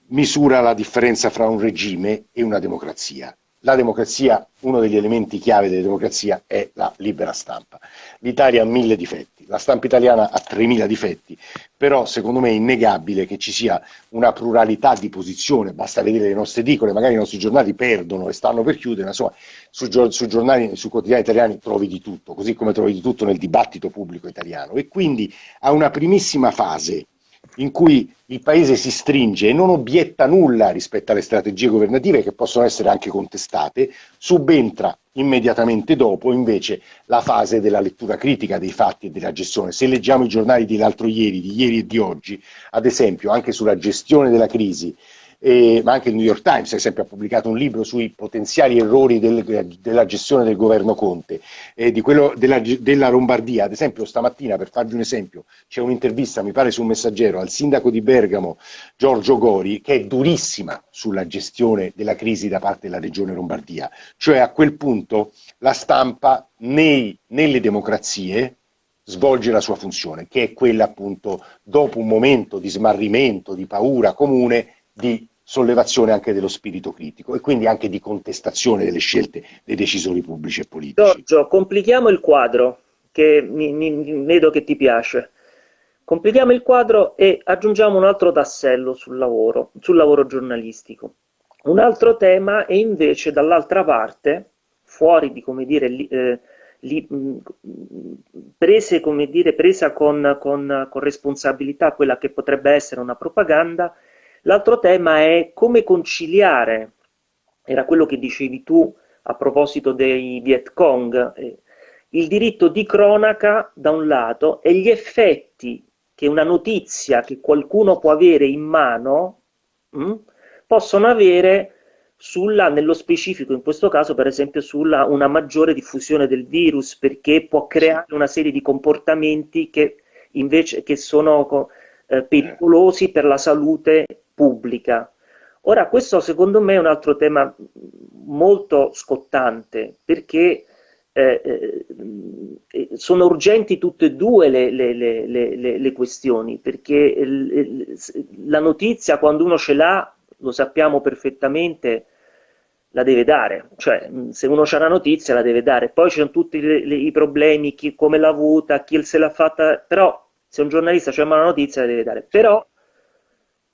misura la differenza fra un regime e una democrazia la democrazia, uno degli elementi chiave della democrazia è la libera stampa. L'Italia ha mille difetti, la stampa italiana ha 3.000 difetti, però secondo me è innegabile che ci sia una pluralità di posizione, basta vedere le nostre edicole, magari i nostri giornali perdono e stanno per chiudere, ma insomma sui, giornali, sui quotidiani italiani trovi di tutto, così come trovi di tutto nel dibattito pubblico italiano. E quindi a una primissima fase in cui il paese si stringe e non obietta nulla rispetto alle strategie governative che possono essere anche contestate, subentra immediatamente dopo invece la fase della lettura critica dei fatti e della gestione. Se leggiamo i giornali dell'altro ieri, di ieri e di oggi, ad esempio anche sulla gestione della crisi, eh, ma anche il New York Times, ad esempio, ha pubblicato un libro sui potenziali errori del, della gestione del governo Conte, eh, di quello della, della, Lombardia. Ad esempio, stamattina, per farvi un esempio, c'è un'intervista, mi pare, su un messaggero al sindaco di Bergamo, Giorgio Gori, che è durissima sulla gestione della crisi da parte della regione Lombardia. Cioè, a quel punto, la stampa nei, nelle democrazie svolge la sua funzione, che è quella appunto dopo un momento di smarrimento, di paura comune, di sollevazione anche dello spirito critico e quindi anche di contestazione delle scelte dei decisori pubblici e politici. Giorgio, complichiamo il quadro, che mi, mi, vedo che ti piace. Complichiamo il quadro e aggiungiamo un altro tassello sul lavoro, sul lavoro giornalistico. Un altro tema è invece dall'altra parte, fuori di, come dire, li, eh, li, prese, come dire, presa con, con, con responsabilità quella che potrebbe essere una propaganda, L'altro tema è come conciliare, era quello che dicevi tu a proposito dei Viet Cong, eh, il diritto di cronaca da un lato e gli effetti che una notizia che qualcuno può avere in mano mh, hm, possono avere sulla, nello specifico in questo caso per esempio sulla una maggiore diffusione del virus perché può creare una serie di comportamenti che invece che sono eh, pericolosi per la salute pubblica. Ora, questo secondo me è un altro tema molto scottante, perché eh, eh, sono urgenti tutte e due le, le, le, le questioni, perché la notizia quando uno ce l'ha, lo sappiamo perfettamente, la deve dare, cioè se uno ha una notizia la deve dare, poi ci sono tutti i problemi, chi come l'ha avuta, chi se l'ha fatta, però se un giornalista c'è una notizia la deve dare, però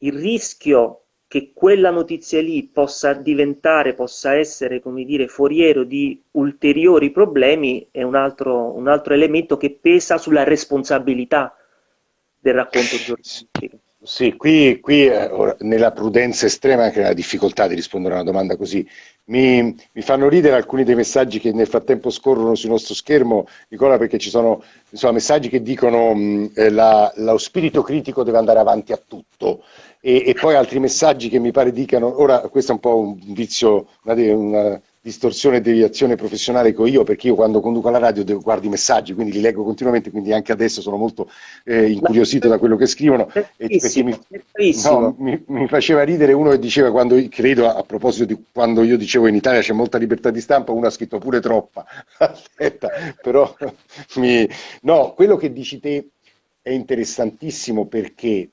il rischio che quella notizia lì possa diventare, possa essere, come dire, foriero di ulteriori problemi è un altro, un altro elemento che pesa sulla responsabilità del racconto giornalistico. Sì, qui, qui eh, nella prudenza estrema anche la difficoltà di rispondere a una domanda così. Mi, mi, fanno ridere alcuni dei messaggi che nel frattempo scorrono sul nostro schermo, Nicola, perché ci sono insomma, messaggi che dicono mh, eh, la, lo spirito critico deve andare avanti a tutto e, e, poi altri messaggi che mi pare dicano, ora questo è un po' un vizio, una distorsione e deviazione professionale che ho io, perché io quando conduco la radio devo, guardo i messaggi, quindi li leggo continuamente, quindi anche adesso sono molto eh, incuriosito da quello che scrivono. Mi, no, mi, mi, faceva ridere uno che diceva, quando, credo a, a, proposito di quando io dicevo in Italia c'è molta libertà di stampa, uno ha scritto pure troppa. Aspetta, però mi... no, quello che dici te è interessantissimo perché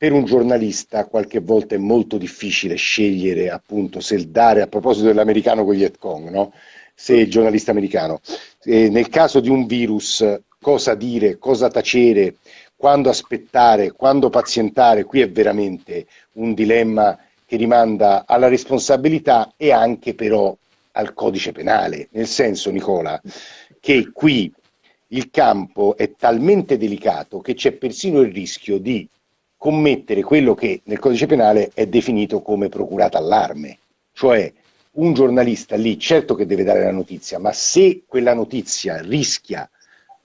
per un giornalista qualche volta è molto difficile scegliere appunto se dare, a proposito dell'americano con gli Vietcong, no? se il giornalista americano, eh, nel caso di un virus cosa dire, cosa tacere, quando aspettare, quando pazientare, qui è veramente un dilemma che rimanda alla responsabilità e anche però al codice penale, nel senso Nicola che qui il campo è talmente delicato che c'è persino il rischio di commettere quello che nel codice penale è definito come procurata allarme, cioè un giornalista lì certo che deve dare la notizia, ma se quella notizia rischia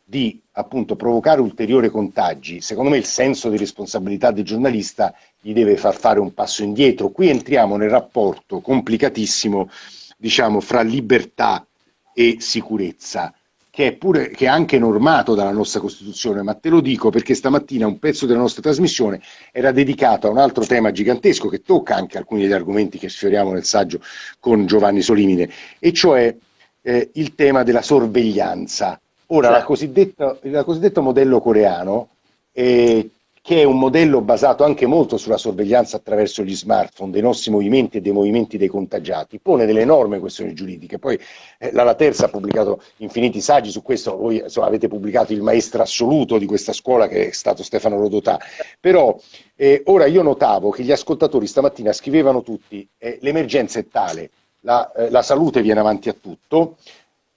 di appunto provocare ulteriori contagi, secondo me il senso di responsabilità del giornalista gli deve far fare un passo indietro. Qui entriamo nel rapporto complicatissimo, diciamo, fra libertà e sicurezza che è, pure, che è anche normato dalla nostra Costituzione, ma te lo dico perché stamattina un pezzo della nostra trasmissione era dedicato a un altro tema gigantesco che tocca anche alcuni degli argomenti che sfioriamo nel saggio con Giovanni Solimine, e cioè eh, il tema della sorveglianza. Ora, la cosiddetta, il cosiddetto modello coreano eh, che è un modello basato anche molto sulla sorveglianza attraverso gli smartphone dei nostri movimenti e dei movimenti dei contagiati, pone delle enormi questioni giuridiche. Poi eh, la Terza ha pubblicato infiniti saggi su questo, voi insomma, avete pubblicato il maestro assoluto di questa scuola che è stato Stefano Rodotà, però eh, ora io notavo che gli ascoltatori stamattina scrivevano tutti eh, l'emergenza è tale, la, eh, la salute viene avanti a tutto,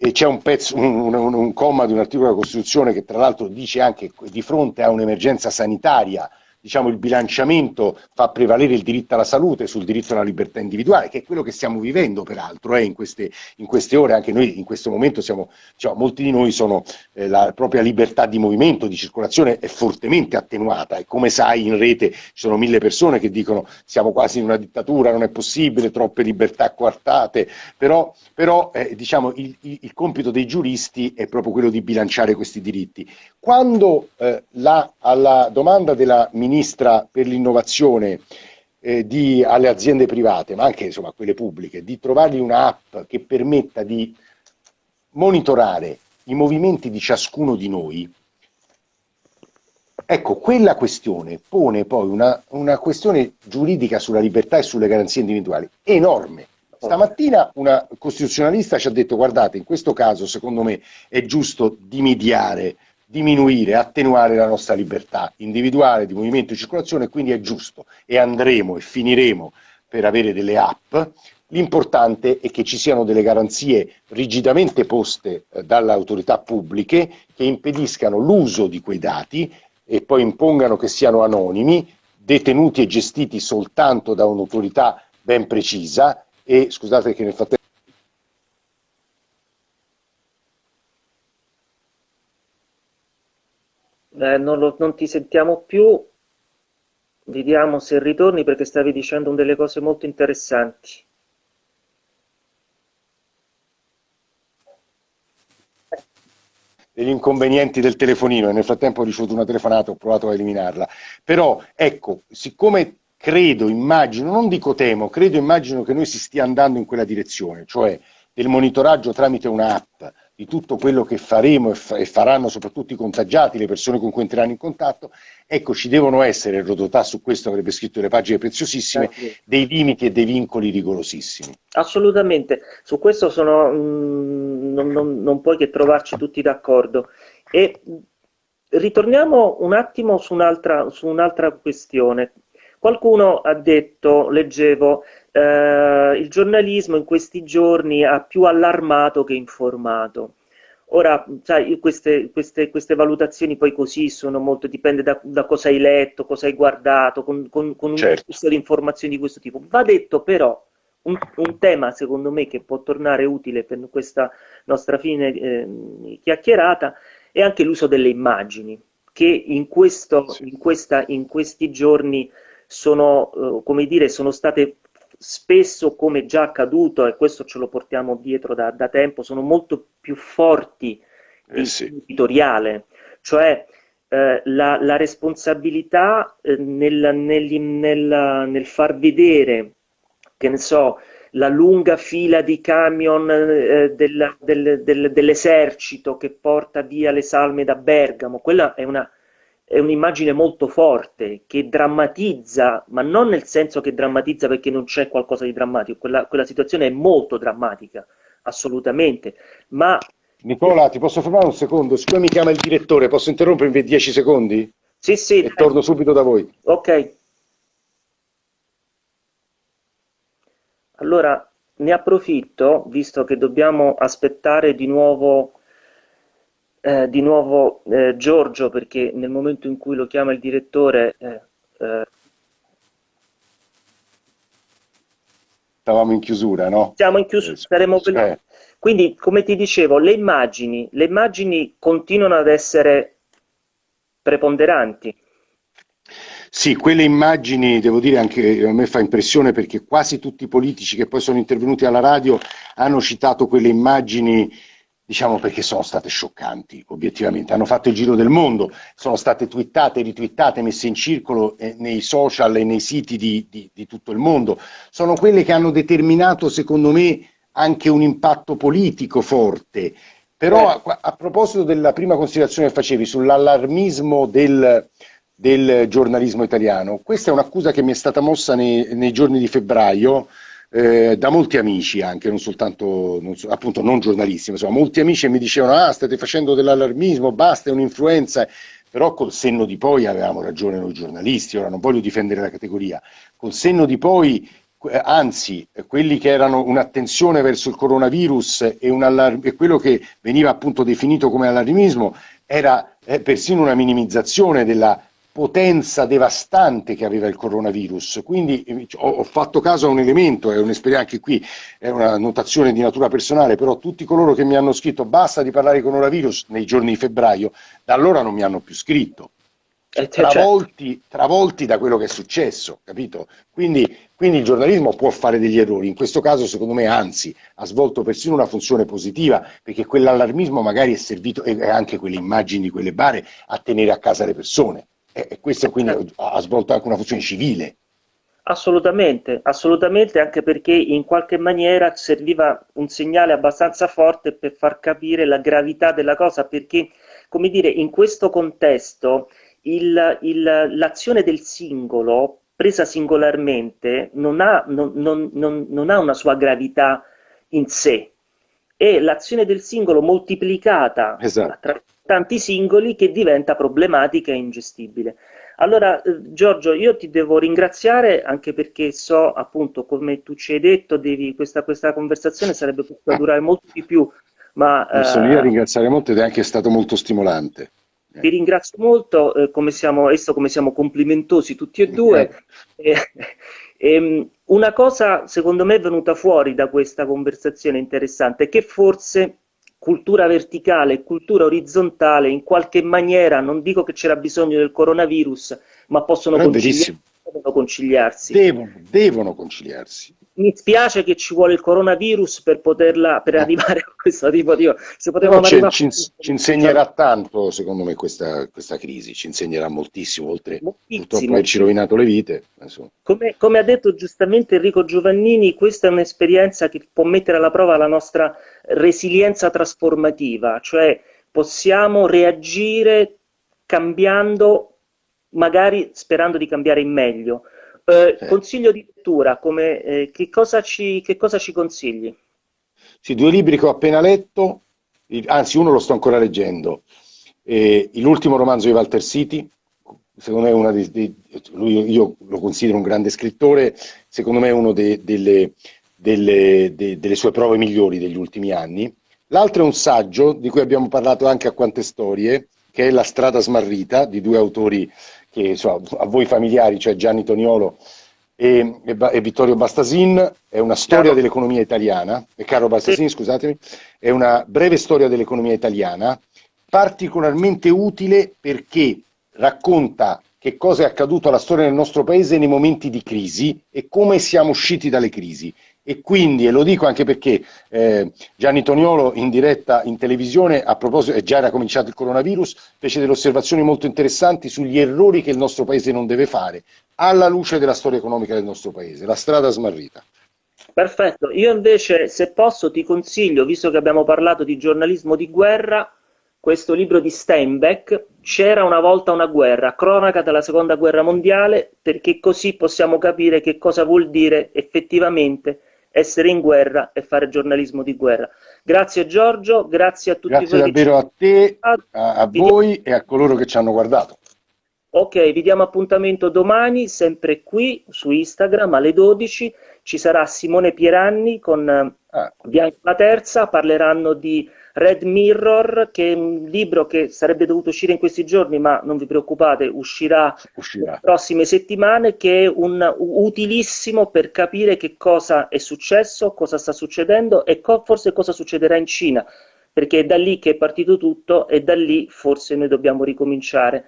e c'è un, pezzo, un, un, un comma di un articolo della Costituzione che tra l'altro dice anche che di fronte a un'emergenza sanitaria diciamo, il bilanciamento fa prevalere il diritto alla salute sul diritto alla libertà individuale, che è quello che stiamo vivendo peraltro eh, in, queste, in, queste, ore, anche noi in questo momento siamo, diciamo, molti di noi sono, eh, la propria libertà di movimento, di circolazione è fortemente attenuata. E come sai in rete ci sono mille persone che dicono siamo quasi in una dittatura, non è possibile, troppe libertà coartate, però, però eh, diciamo, il, il, il, compito dei giuristi è proprio quello di bilanciare questi diritti. Quando eh, la, alla domanda della ministra per l'innovazione eh, alle aziende private, ma anche insomma, a quelle pubbliche, di trovargli un'app che permetta di monitorare i movimenti di ciascuno di noi, ecco, quella questione pone poi una, una questione giuridica sulla libertà e sulle garanzie individuali enorme. Stamattina una costituzionalista ci ha detto guardate, in questo caso secondo me è giusto dimidiare diminuire, attenuare la nostra libertà individuale di movimento e circolazione, quindi è giusto e andremo e finiremo per avere delle app. L'importante è che ci siano delle garanzie rigidamente poste eh, dalle autorità pubbliche che impediscano l'uso di quei dati e poi impongano che siano anonimi, detenuti e gestiti soltanto da un'autorità ben precisa e scusate che nel frattempo Eh, non, lo, non ti sentiamo più. Vediamo se ritorni perché stavi dicendo delle cose molto interessanti. degli inconvenienti del telefonino e nel frattempo ho ricevuto una telefonata, ho provato a eliminarla. Però ecco, siccome credo, immagino, non dico temo, credo, immagino che noi si stia andando in quella direzione, cioè del monitoraggio tramite un'app di tutto quello che faremo e, fa e, faranno soprattutto i contagiati, le persone con cui entreranno in contatto, ecco ci devono essere, Rodotà su questo avrebbe scritto delle pagine preziosissime, dei limiti e dei vincoli rigorosissimi. Assolutamente, su questo sono, mh, mm, non, non, non, puoi che trovarci tutti d'accordo. E ritorniamo un attimo su un'altra, su un'altra questione. Qualcuno ha detto, leggevo, eh, il giornalismo in questi giorni ha più allarmato che informato. Ora, sai, queste, queste, queste, valutazioni poi così sono molto, dipende da, da cosa hai letto, cosa hai guardato, con, con, con certo. un flusso di informazioni di questo tipo. Va detto però, un, un, tema secondo me che può tornare utile per questa nostra fine eh, chiacchierata è anche l'uso delle immagini, che in, questo, in, questa, in questi giorni sono, eh, come dire, sono state spesso, come già accaduto, e questo ce lo portiamo dietro da, da tempo, sono molto più forti eh sì. editoriale, cioè eh, la, la, responsabilità eh, nel, nel, nel, nel, far vedere, che ne so, la lunga fila di camion eh, del, del, del, dell'esercito che porta via le salme da Bergamo, quella è una è un'immagine molto forte che drammatizza, ma non nel senso che drammatizza perché non c'è qualcosa di drammatico, quella, quella situazione è molto drammatica, assolutamente, ma... Nicola, ti posso fermare un secondo? Siccome mi chiama il direttore, posso interrompermi per 10 secondi? Sì, sì. E torno subito da voi. Ok. Allora, ne approfitto, visto che dobbiamo aspettare di nuovo eh, di nuovo eh, Giorgio perché nel momento in cui lo chiama il direttore eh, eh stavamo in chiusura no? siamo in chiusura saremo eh. quindi come ti dicevo le immagini le immagini continuano ad essere preponderanti sì, quelle immagini, devo dire, anche a me fa impressione perché quasi tutti i politici che poi sono intervenuti alla radio hanno citato quelle immagini diciamo perché sono state scioccanti, obiettivamente. Hanno fatto il giro del mondo, sono state twittate, ritwittate, messe in circolo eh, nei social e nei siti di, di, di, tutto il mondo. Sono quelle che hanno determinato, secondo me, anche un impatto politico forte. Però eh. a, a, proposito della prima considerazione che facevi sull'allarmismo del, del, giornalismo italiano, questa è un'accusa che mi è stata mossa nei, nei giorni di febbraio, eh, da molti amici anche, non soltanto, non, appunto non giornalisti, ma insomma, molti amici mi dicevano ah state facendo dell'allarmismo, basta, è un'influenza, però col senno di poi avevamo ragione noi giornalisti, ora non voglio difendere la categoria, col senno di poi eh, anzi quelli che erano un'attenzione verso il coronavirus e, un e quello che veniva appunto definito come allarmismo era eh, persino una minimizzazione della potenza devastante che aveva il coronavirus. Quindi eh, ho, ho fatto caso a un elemento, è un'esperienza anche qui, è una notazione di natura personale, però tutti coloro che mi hanno scritto basta di parlare di coronavirus nei giorni di febbraio, da allora non mi hanno più scritto. Eh, travolti, travolti, da quello che è successo, capito? Quindi, quindi, il giornalismo può fare degli errori, in questo caso secondo me anzi ha svolto persino una funzione positiva, perché quell'allarmismo magari è servito, e anche quelle immagini, quelle bare, a tenere a casa le persone e questo quindi ha svolto anche una funzione civile. Assolutamente, assolutamente, anche perché in qualche maniera serviva un segnale abbastanza forte per far capire la gravità della cosa, perché, come dire, in questo contesto l'azione del singolo, presa singolarmente, non ha, non, non, non, non ha una sua gravità in sé, è l'azione del singolo moltiplicata esatto. attraverso tanti singoli che diventa problematica e ingestibile. Allora, eh, Giorgio, io ti devo ringraziare anche perché so, appunto, come tu ci hai detto, devi, questa, questa conversazione sarebbe potuta durare molto di più. Ma, non sono io a ringraziare molto ed è anche stato molto stimolante. Ti ringrazio molto, eh, come siamo, esso come siamo complimentosi tutti e due. Eh. Eh, una cosa, secondo me, è venuta fuori da questa conversazione interessante, che forse cultura verticale e cultura orizzontale in qualche maniera, non dico che c'era bisogno del coronavirus, ma possono conciliarsi, conciliarsi. Devono, devono conciliarsi mi spiace che ci vuole il coronavirus per poterla per arrivare a questo tipo di se potevamo ci, ci, ci, insegnerà tanto secondo me questa, questa, crisi ci insegnerà moltissimo oltre moltissimo. purtroppo averci rovinato le vite come, come, ha detto giustamente Enrico Giovannini questa è un'esperienza che può mettere alla prova la nostra resilienza trasformativa cioè possiamo reagire cambiando magari sperando di cambiare in meglio eh, consiglio di lettura, come, eh, che, cosa ci, che, cosa ci, consigli? Sì, due libri che ho appena letto, anzi uno lo sto ancora leggendo, eh, l'ultimo romanzo di Walter City, secondo me una dei, dei lui, io lo considero un grande scrittore, secondo me è una de, delle, delle, de, delle, sue prove migliori degli ultimi anni, L'altro è un saggio di cui abbiamo parlato anche a Quante Storie, che è La strada smarrita, di due autori che insomma, a voi familiari, cioè Gianni Toniolo e, e, e Vittorio Bastasin, è una storia dell'economia italiana, e Carlo Bastasin, sì. scusatemi, è una breve storia dell'economia italiana, particolarmente utile perché racconta che cosa è accaduto alla storia del nostro paese nei momenti di crisi e come siamo usciti dalle crisi. E quindi, e lo dico anche perché eh, Gianni Toniolo in diretta in televisione, a proposito, e già era cominciato il coronavirus, fece delle osservazioni molto interessanti sugli errori che il nostro paese non deve fare, alla luce della storia economica del nostro paese, la strada smarrita. Perfetto, io invece se posso ti consiglio, visto che abbiamo parlato di giornalismo di guerra, questo libro di Steinbeck, C'era una volta una guerra, cronaca della seconda guerra mondiale, perché così possiamo capire che cosa vuol dire effettivamente essere in guerra e fare giornalismo di guerra. Grazie Giorgio, grazie a tutti grazie voi. Grazie davvero a te, a, a voi e a coloro che ci hanno guardato. Ok, vi diamo appuntamento domani, sempre qui su Instagram alle 12. Ci sarà Simone Pieranni con ah. Bianca la Terza, parleranno di Red Mirror, che è un libro che sarebbe dovuto uscire in questi giorni, ma non vi preoccupate, uscirà, uscirà. le prossime settimane, che è un, utilissimo per capire che cosa è successo, cosa sta succedendo e co forse cosa succederà in Cina, perché è da lì che è partito tutto e da lì forse noi dobbiamo ricominciare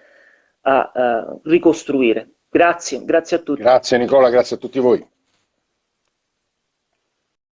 a, a ricostruire. Grazie, grazie a tutti. Grazie Nicola, grazie a tutti voi.